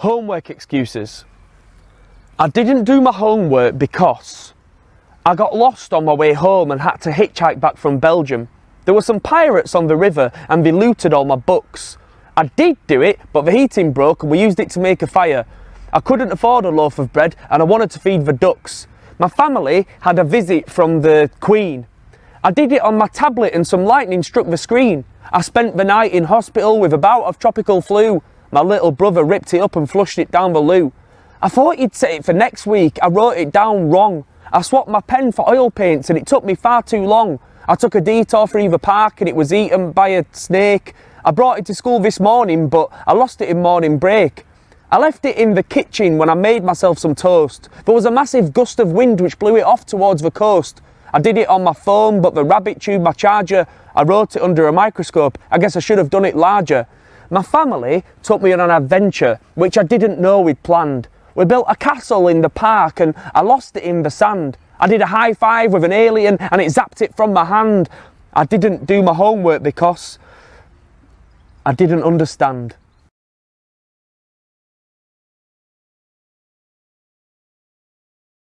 Homework excuses. I didn't do my homework because I got lost on my way home and had to hitchhike back from Belgium. There were some pirates on the river and they looted all my books. I did do it, but the heating broke and we used it to make a fire. I couldn't afford a loaf of bread and I wanted to feed the ducks. My family had a visit from the Queen. I did it on my tablet and some lightning struck the screen. I spent the night in hospital with a bout of tropical flu. My little brother ripped it up and flushed it down the loo. I thought he'd say it for next week. I wrote it down wrong. I swapped my pen for oil paints and it took me far too long. I took a detour for Eva Park and it was eaten by a snake. I brought it to school this morning but I lost it in morning break. I left it in the kitchen when I made myself some toast. There was a massive gust of wind which blew it off towards the coast. I did it on my phone but the rabbit chewed my charger. I wrote it under a microscope. I guess I should have done it larger. My family took me on an adventure which I didn't know we'd planned. We built a castle in the park and I lost it in the sand. I did a high five with an alien and it zapped it from my hand. I didn't do my homework because I didn't understand.